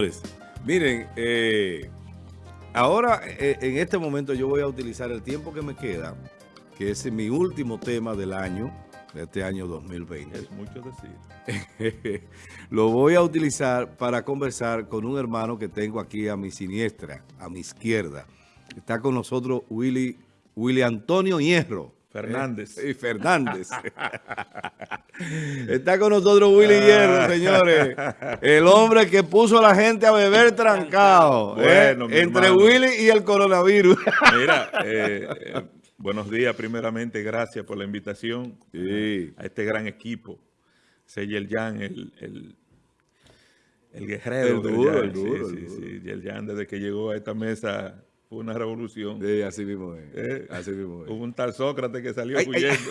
Pues, miren, eh, ahora eh, en este momento yo voy a utilizar el tiempo que me queda, que es mi último tema del año, de este año 2020. Es mucho decir. Lo voy a utilizar para conversar con un hermano que tengo aquí a mi siniestra, a mi izquierda. Está con nosotros Willy, Willy Antonio Hierro. Fernández. Eh, Fernández. Está con nosotros Willy Hierro, señores. El hombre que puso a la gente a beber trancado. ¿eh? Bueno, Entre hermano. Willy y el coronavirus. Mira, eh, eh, buenos días primeramente, gracias por la invitación Sí. a este gran equipo. Seyel Jan, el, el, el guerrero. El duro, el duro, Sí, el sí, duro. sí. Yel Jan, desde que llegó a esta mesa, fue una revolución. Sí, así mismo es. Eh, Así mismo es. Hubo un tal Sócrates que salió Ay, ay, huyendo.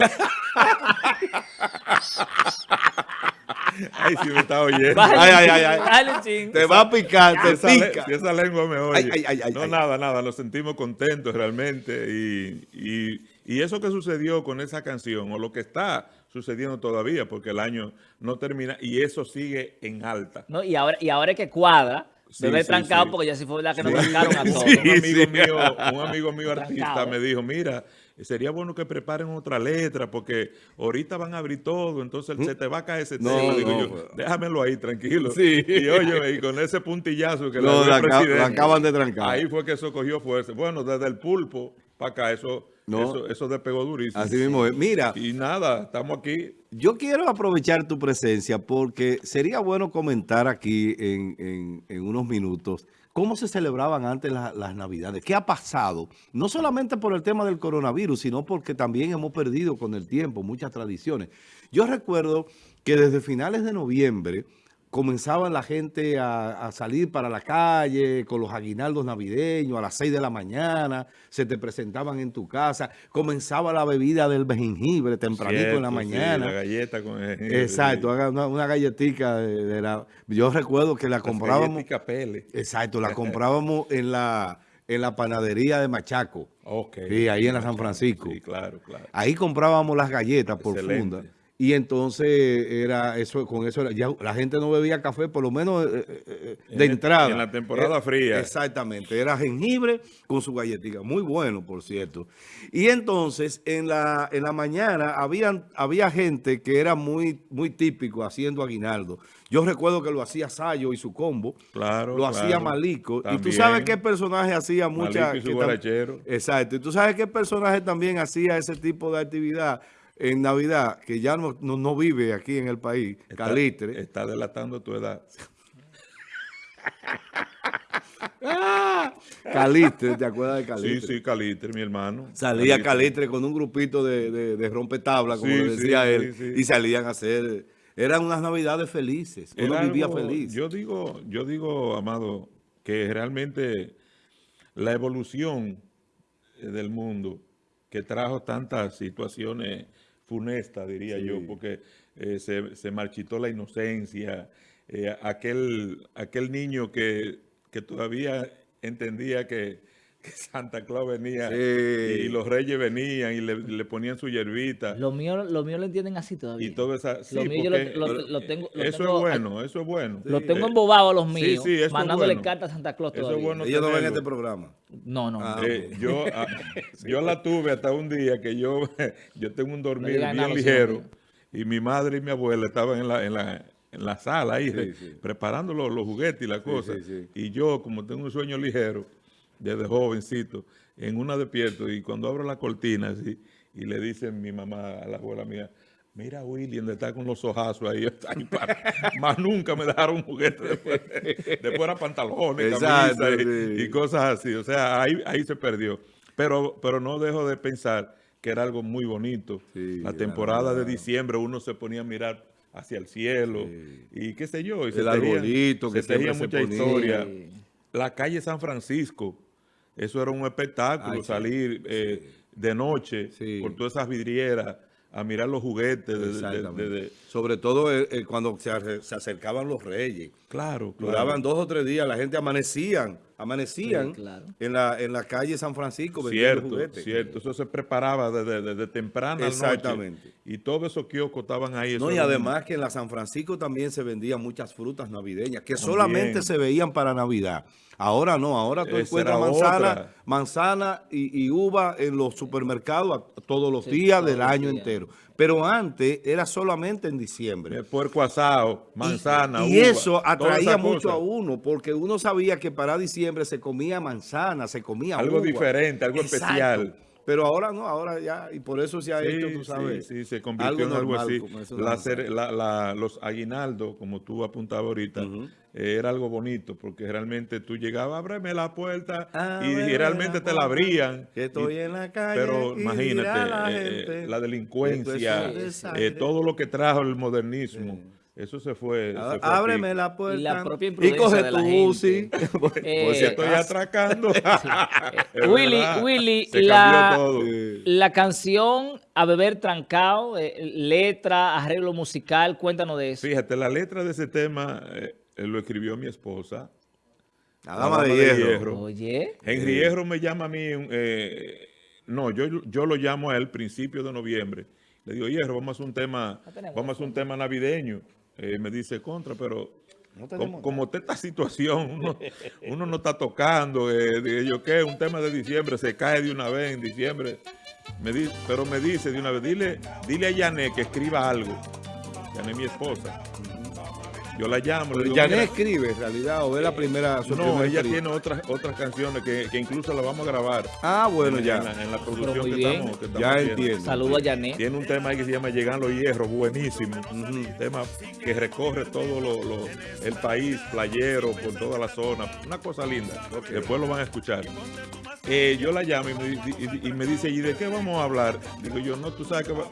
Ay, si me está oyendo. Ay, ay, ay, ay. Te va a picar, te esa, pica. si esa lengua me oye. Ay, ay, ay, ay, no, ay. nada, nada. Nos sentimos contentos realmente. Y, y- y eso que sucedió con esa canción, o lo que está sucediendo todavía, porque el año no termina, y eso sigue en alta. No, y ahora, y ahora es que cuadra, Sí, debe sí, trancado sí. porque ya sí fue verdad que nos trancaron a todos. Sí. un amigo mío, un amigo mío artista Trancado. me dijo, mira, sería bueno que preparen otra letra, porque ahorita van a abrir todo, entonces se te va a caer ese No, tema. Digo no, yo, pues. déjamelo ahí, tranquilo. Sí. Y oye, y con ese puntillazo que lo acaban de trancar. Ahí fue que eso cogió fuerza. Bueno, desde el pulpo para acá, eso, No. eso, eso despegó durísimo. Así mismo es. Mira, Y nada, estamos aquí. yo quiero aprovechar tu presencia porque sería bueno comentar aquí en, en- en unos minutos cómo se celebraban antes la- las Navidades. ¿Qué ha pasado? No solamente por el tema del coronavirus, sino porque también hemos perdido con el tiempo muchas tradiciones. Yo recuerdo que desde finales de noviembre comenzaban la gente a, a salir para la calle con los aguinaldos navideños a las 6 de la mañana, se te presentaban en tu casa, comenzaba la bebida del jengibre tempranito en la Cierto, sí, mañana. la galleta con el jengibre, Exacto, una, una galletica de, de la... Yo recuerdo que la Las comprábamos... Pele. Exacto, la comprábamos en la, en la panadería de Machaco. Ok. Sí, ahí en la San Francisco. Sí, claro, claro. Ahí comprábamos las galletas por Excelente. funda. Y entonces era eso, con eso era- ya la gente no bebía café, por lo menos eh, eh, eh, En de la- entrada. en la temporada Era- fría. Exactamente, era jengibre con su galletita, muy bueno, por cierto. Y entonces en la, en la mañana habían, había gente que era muy, muy típico haciendo aguinaldo. Yo recuerdo que lo hacía Sayo y su combo. Claro, Lo hacía. Malico. Y tú sabes qué personaje hacía mucha... Malico y su que. Exacto. Y tú sabes qué personaje también hacía ese tipo de actividad en Navidad, que ya no, no, no vive aquí en el país, Está- Calitre. Está delatando tu edad. Calitre, ¿te acuerdas de Sí, Calitre? sí, Calitre, mi hermano. Salía Calitre con un grupito de, de, de rompetabla, como Sí, decía sí, él, sí, sí. y salían a hacer... Eran unas Navidades felices. Uno Era vivía algo- feliz. Yo digo, yo digo, Amado, que realmente la evolución del mundo que trajo tantas situaciones funestas, diría Sí. yo, porque eh, se, se marchitó la inocencia, eh, aquel, aquel niño que, que todavía entendía que, que Santa Claus venía Sí. y los reyes venían y le, le ponían su hierbita. Lo mío, lo mío lo entienden así todavía. Y todo esa, sí, Lo mío yo lo- porque, lo- lo tengo- lo eso tengo- es bueno, eso es bueno. Lo tengo Eh, embobado a los míos, sí, eso mandándole bueno. cartas a Santa Claus Eso es todavía. bueno. Ellos no ven este programa. No, no. Ah, Eh, yo, ah, yo la tuve hasta un día que yo, yo tengo un dormir bien nada, ligero y mi madre y mi abuela estaban en la, en la, en la sala ahí sí. preparando los, los juguetes y las cosas. sí, sí. Y yo, como tengo un sueño ligero, desde jovencito, en una despierto y cuando abro la cortina así, y le dice mi mamá a la abuela mía, Mira, William, está con los ojazos ahí. Ay, para- Más nunca me dejaron un juguete después. Después era pantalones, Exacto, camisa y, sí. y cosas así. O sea, ahí, ahí se perdió. Pero, pero no dejo de pensar que era algo muy bonito. Sí, la temporada de diciembre uno se ponía a mirar hacia el cielo Sí. y qué sé yo. Y El tejían- arbolito que se tejían se mucha ponía. historia. La calle San Francisco, eso era un espectáculo, Ay, sí, salir eh, de noche Sí. por todas esas vidrieras a mirar los juguetes. de- de- de- Exactamente. de- Sobre todo eh, eh, cuando se, ace- se acercaban los reyes. claro, claro. Duraban dos o tres días, la gente amanecían, amanecían Sí, claro. en, la, en la calle San Francisco vendiendo Cierto, juguetes. cierto. Eso se preparaba desde, desde temprana noche. Exactamente. Y todos esos kioscos estaban ahí. No, y un- además que en la San Francisco también se vendían muchas frutas navideñas que solamente se veían para Navidad. Ahora no, ahora tú Esa encuentras manzana, otra. Manzana y, y uva en los supermercados a- todos los Sí, días todos del los año días. entero. Pero antes era solamente en diciembre. Eh, puerco asado, manzana, Y, y uva, eso todas atraía mucho a uno, porque uno sabía que para diciembre se comía manzana, se comía Algo uva. diferente, algo especial. Pero ahora no, ahora ya, y por eso se ha hecho, tú sabes. Sí, sí, se convirtió en algo así. La la- la- los aguinaldos, como tú apuntabas ahorita, eh, era algo bonito, porque realmente tú llegabas, ábreme la puerta, y, Ábreme y realmente te la abrían. que estoy y- en la calle Pero imagínate, la eh, eh, delincuencia, eh, todo lo que trajo el modernismo, eso se fue. Ah, se fue a Ábreme pique. la puerta. Y la propia y imprudencia coge de la tu. Uzi. Pues, Eh, por si Estoy acaso. atracando. Es Willy, verdad, Willy, la, la canción A Beber Trancao, eh, letra, arreglo musical, cuéntanos de eso. Fíjate, la letra de ese tema eh, lo escribió mi esposa. La dama de hierro. Oye, Henry Hierro me llama a mí, eh, no, yo, yo lo llamo a él principio de noviembre. Le digo, Hierro, vamos a hacer un tema, vamos a hacer un tema navideño. Eh, me dice, contra, pero No como, como está esta situación, uno, uno no está tocando, eh, digo yo, ¿qué? Un tema de diciembre, se cae de una vez en diciembre. Me di- pero me dice de una vez, dile, dile a Yané que escriba algo. Yané mi esposa. Yo la llamo. le digo, Ya no "Mira, escribe en realidad, o es la primera. su no, primera ella tiene otras otras canciones que, que incluso la vamos a grabar. Ah, bueno, en, ya. En la, en la producción que estamos, que estamos Ya haciendo. entiendo. saludo a Janet. Tiene un tema ahí que se llama Llegan los Hierros, buenísimo. Un tema que recorre todo lo, lo- el país, playero, por toda la zona. Una cosa linda. Después lo van a escuchar. Eh, yo la llamo y me, y me dice, ¿y de qué vamos a hablar? Digo yo, no, tú sabes que, va-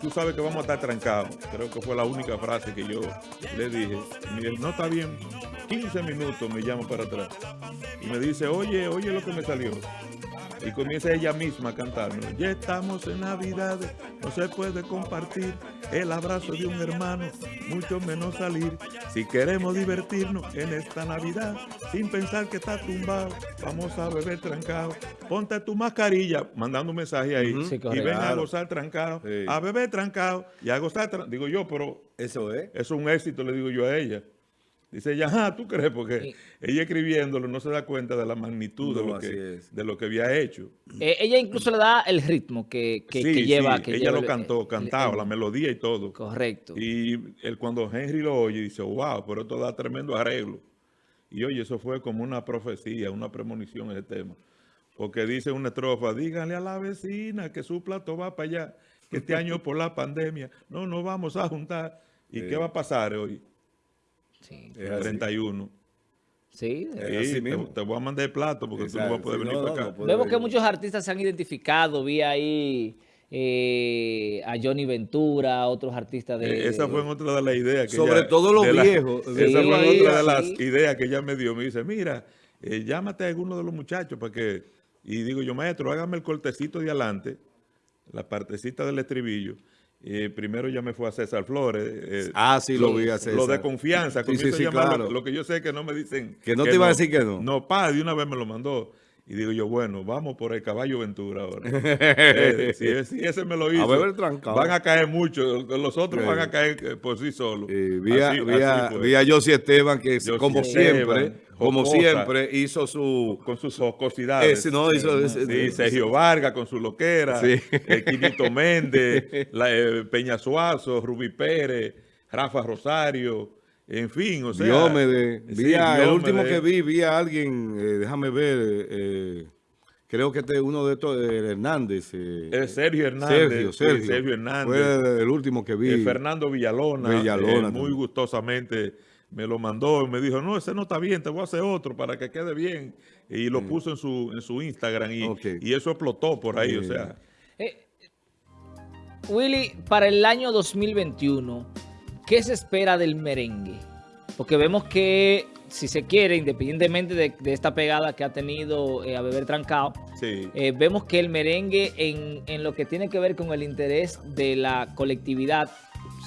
tú sabes que vamos a estar trancados. Creo que fue la única frase que yo le dije. Dice, no está bien. 15 minutos me llama para atrás. Y me dice, oye, oye lo que me salió. Y comienza ella misma a cantarnos. Ya estamos en Navidad, no se puede compartir el abrazo de un hermano, mucho menos salir. Si queremos divertirnos en esta Navidad, sin pensar que está tumbado, vamos a beber trancado. Ponte tu mascarilla, mandando un mensaje ahí. Sí, y ven a gozar trancado, Sí. a beber trancado y a gozar trancado. Digo yo, pero Eso es. eso es un éxito, le digo yo a ella. Dice ella, ah, ¿tú crees? Porque Sí. ella escribiéndolo no se da cuenta de la magnitud de, lo que, es. de lo que había hecho. Eh, ella incluso le da el ritmo que, que, Sí, que lleva. sí, que ella lleva lo cantó, el- cantaba, el- la melodía y todo. Correcto. Y él, cuando Henry lo oye, dice, wow, pero esto da tremendo arreglo. Y oye, eso fue como una profecía, una premonición ese tema. Porque dice una estrofa, díganle a la vecina que su plato va para allá, que este año por la pandemia no nos vamos a juntar. ¿Y qué va a pasar hoy? Sí. Es así. 31. Sí. Es Sí, así te, mismo. te voy a mandar el plato porque tú no vas a poder sí, venir no, para acá. no Vemos que muchos artistas se han identificado. Vi ahí eh, a Johnny Ventura, otros artistas de... Eh, esa fue otra de las ideas que Sobre ella- todo los de la- viejos. esa fue otra de las ideas que ella me dio. Me dice, mira, eh, llámate a alguno de los muchachos para que... Y digo yo, maestro, hágame el cortecito de adelante, la partecita del estribillo. Eh, primero ya me fue a César Flores. eh, Ah, sí, lo vi a César. lo de confianza. Sí, sí, claro. Lo que yo sé que no me dicen... Que no te iba a decir que no. No, pa, de una vez me lo mandó. Y digo yo, bueno, vamos por el caballo Ventura ahora. Eh, si, ese- si ese me lo hizo, van a caer muchos. Los otros Sí. van a caer eh, por sí solos. Eh, vi, a, Así- vi así a- fue. vi a Josie Esteban que Josie como Esteban, siempre, como siempre hizo su con sus jocosidades. no, hizo, Sí, Sergio Vargas con su loquera, Sí. eh, Quinito Méndez, la, eh, Peña Suazo, Rubí Pérez, Rafa Rosario, en fin, o sea. Diómedes. sí, Vi a- el último que vi, vi a alguien, eh, déjame ver, eh, creo que este es uno de estos, eh, Hernández. eh, Sergio Hernández. Sergio, sí, Sergio. Sergio Hernández. Fue el último que vi. Fernando Villalona, Villalona eh, muy gustosamente me lo mandó y me dijo, no, ese no está bien, te voy a hacer otro para que quede bien. Y lo puso en su, en su Instagram y, Mm. Y eso explotó por ahí, o sea. Eh, Willy, para el año 2021, ¿qué se espera del merengue? Porque vemos que si se quiere, independientemente de, de esta pegada que ha tenido eh, a Beber Trancao, Sí. eh, vemos que el merengue en, en lo que tiene que ver con el interés de la colectividad,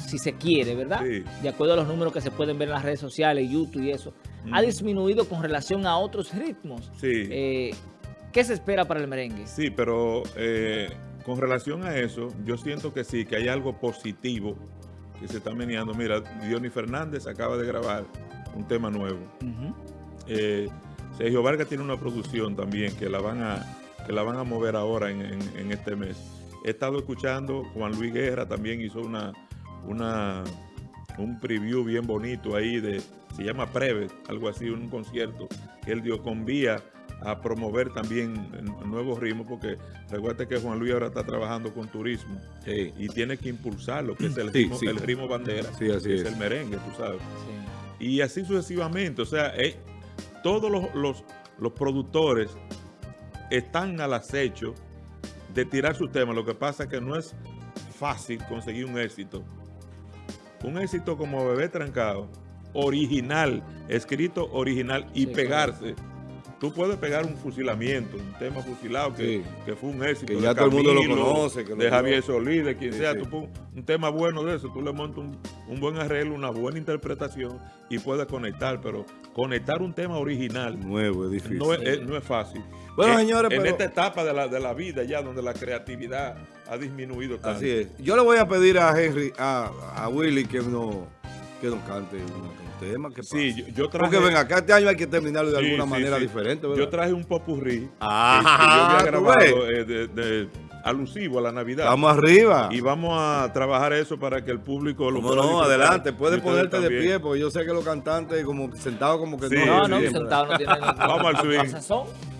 si se quiere, ¿verdad? Sí. De acuerdo a los números que se pueden ver en las redes sociales, YouTube y eso, ha Mm. disminuido con relación a otros ritmos. Sí. Eh, ¿Qué se espera para el merengue? Sí, pero eh, con relación a eso, yo siento que sí, que hay algo positivo que se está meneando. Mira, Diony Fernández acaba de grabar un tema nuevo. Eh, Sergio Vargas tiene una producción también que la van a, que la van a mover ahora en, en- en este mes. He estado escuchando, Juan Luis Guerra también hizo una, una, un preview bien bonito ahí de, se llama Preve, algo así, un concierto que él dio con Vía a promover también eh, nuevos ritmos, porque recuerda que Juan Luis ahora está trabajando con turismo Sí. y tiene que impulsar lo que es el, Sí, ritmo, sí. el ritmo bandera, Sí, así que es es. el merengue, tú sabes Sí. y así sucesivamente. O sea, eh, todos los, los- los productores están al acecho de tirar sus temas. Lo que pasa es que no es fácil conseguir un éxito. Un éxito como Bebé Trancado, original, escrito original y Sí, pegarse. Tú puedes pegar un fusilamiento, un tema fusilado que, Sí. que fue un éxito. Que de ya todo el mundo lo conoce, que lo de Javier conoce. Solís, de quien Sí, sea. sí. Tú un tema bueno de eso, tú le montas un, un buen arreglo, una buena interpretación y puedes conectar. Pero conectar un tema original Nuevo, es difícil. no es, es- no es fácil. Bueno, En- señores, En pero- esta etapa de la, de la vida ya donde la creatividad ha disminuido tanto. Así es. Yo le voy a pedir a Henry, a, a Willy que no que nos cante un, tema. Que Sí, pase. yo, yo traje... Porque ven acá, este año hay que terminarlo de Sí, alguna sí, manera sí. diferente, ¿verdad? Yo traje un popurrí Ah, que, que yo ¿tú había grabado eh, de- de- alusivo a la Navidad. Estamos arriba. Y vamos a trabajar eso para que el público lo Cómo pueda no, adelante, puedes ponerte de pie, porque yo sé que los cantantes como sentados como que Sí, no. No, no, sí. sentado no tiene Vamos al swing.